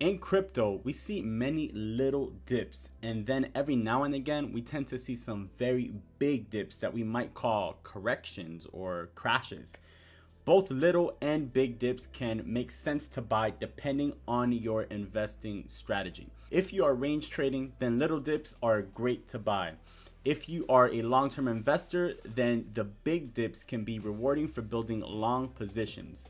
In crypto, we see many little dips, and then every now and again, we tend to see some very big dips that we might call corrections or crashes. Both little and big dips can make sense to buy depending on your investing strategy. If you are range trading, then little dips are great to buy. If you are a long-term investor, then the big dips can be rewarding for building long positions.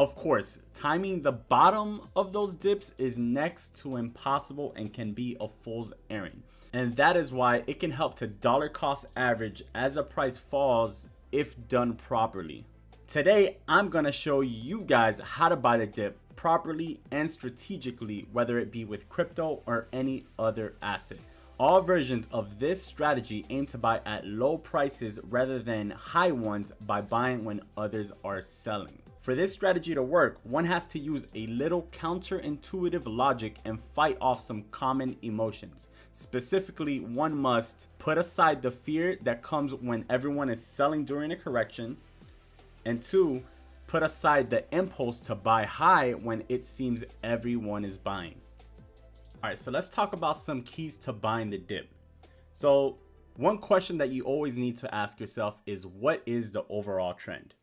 Of course, timing the bottom of those dips is next to impossible and can be a fool's errand. And that is why it can help to dollar cost average as a price falls if done properly. Today, I'm gonna show you guys how to buy the dip properly and strategically, whether it be with crypto or any other asset. All versions of this strategy aim to buy at low prices rather than high ones by buying when others are selling. For this strategy to work, one has to use a little counterintuitive logic and fight off some common emotions. Specifically, one must put aside the fear that comes when everyone is selling during a correction, and two, put aside the impulse to buy high when it seems everyone is buying. Alright, so let's talk about some keys to buying the dip. So, one question that you always need to ask yourself is what is the overall trend?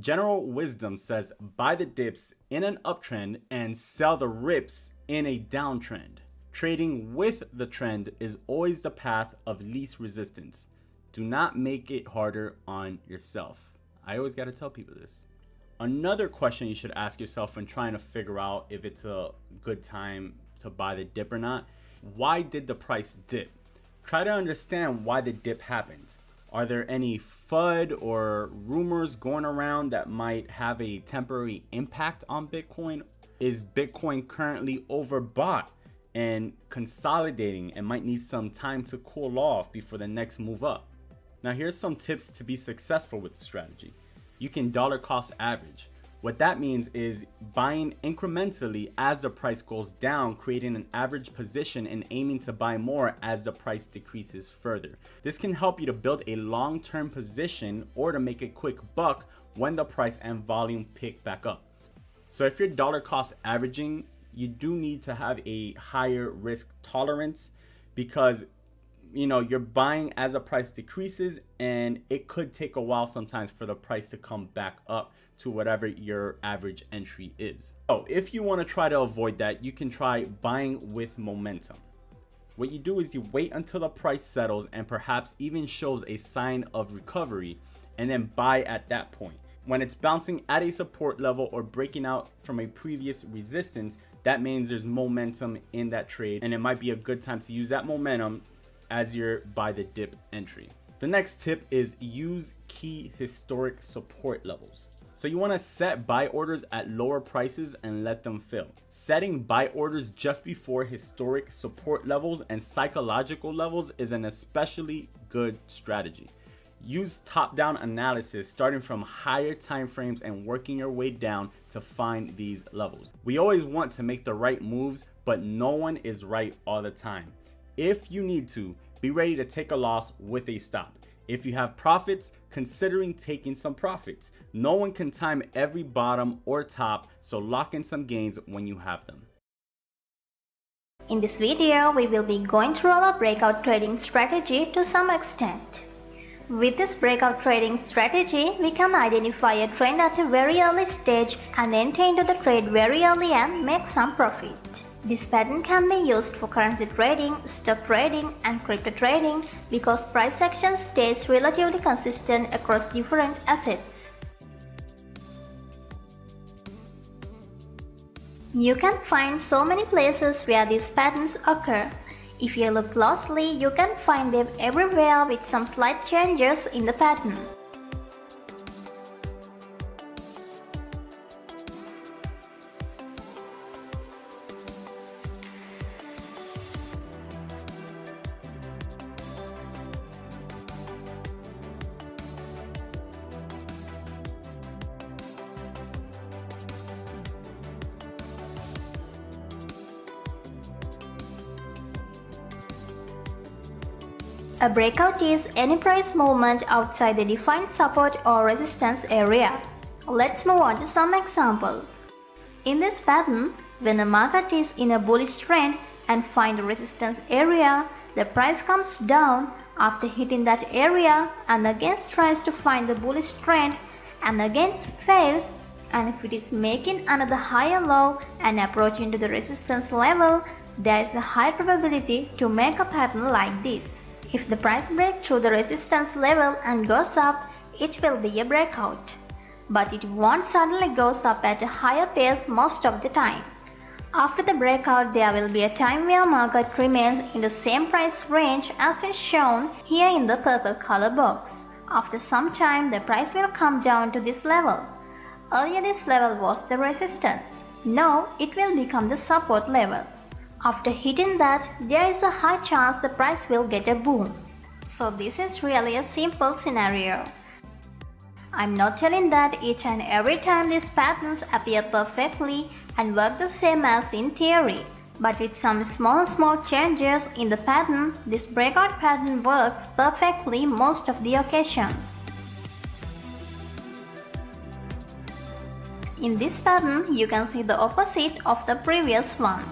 General wisdom says buy the dips in an uptrend and sell the rips in a downtrend. Trading with the trend is always the path of least resistance. Do not make it harder on yourself. I always got to tell people this. Another question you should ask yourself when trying to figure out if it's a good time to buy the dip or not, why did the price dip? Try to understand why the dip happened. Are there any FUD or rumors going around that might have a temporary impact on Bitcoin? Is Bitcoin currently overbought and consolidating and might need some time to cool off before the next move up? Now here's some tips to be successful with the strategy. You can dollar cost average. What that means is buying incrementally as the price goes down, creating an average position and aiming to buy more as the price decreases further. This can help you to build a long-term position or to make a quick buck when the price and volume pick back up. So if you're dollar cost averaging, you do need to have a higher risk tolerance because you know you're buying as a price decreases and it could take a while sometimes for the price to come back up to whatever your average entry is. So if you want to try to avoid that you can try buying with momentum. What you do is you wait until the price settles and perhaps even shows a sign of recovery and then buy at that point. When it's bouncing at a support level or breaking out from a previous resistance that means there's momentum in that trade and it might be a good time to use that momentum as your buy the dip entry. The next tip is use key historic support levels. So you want to set buy orders at lower prices and let them fill. Setting buy orders just before historic support levels and psychological levels is an especially good strategy. Use top-down analysis starting from higher time frames and working your way down to find these levels. We always want to make the right moves, but no one is right all the time. If you need to, be ready to take a loss with a stop. If you have profits, considering taking some profits. No one can time every bottom or top, so lock in some gains when you have them. In this video, we will be going through our breakout trading strategy to some extent. With this breakout trading strategy, we can identify a trend at a very early stage and enter into the trade very early and make some profit. This pattern can be used for currency trading, stock trading and crypto trading because price action stays relatively consistent across different assets. You can find so many places where these patterns occur. If you look closely, you can find them everywhere with some slight changes in the pattern. A breakout is any price movement outside the defined support or resistance area. Let's move on to some examples. In this pattern, When the market is in a bullish trend and find a resistance area, the price comes down after hitting that area and again tries to find the bullish trend and again fails and if it is making another higher low and approaching to the resistance level, there is a high probability to make a pattern like this. If the price breaks through the resistance level and goes up, it will be a breakout. But it won't suddenly goes up at a higher pace most of the time. After the breakout, there will be a time where market remains in the same price range as is shown here in the purple color box. After some time, the price will come down to this level. Earlier this level was the resistance. Now it will become the support level. After hitting that, there is a high chance the price will get a boom. So this is really a simple scenario. I'm not telling that each and every time these patterns appear perfectly and work the same as in theory. But with some small small changes in the pattern, this breakout pattern works perfectly most of the occasions. In this pattern, you can see the opposite of the previous one.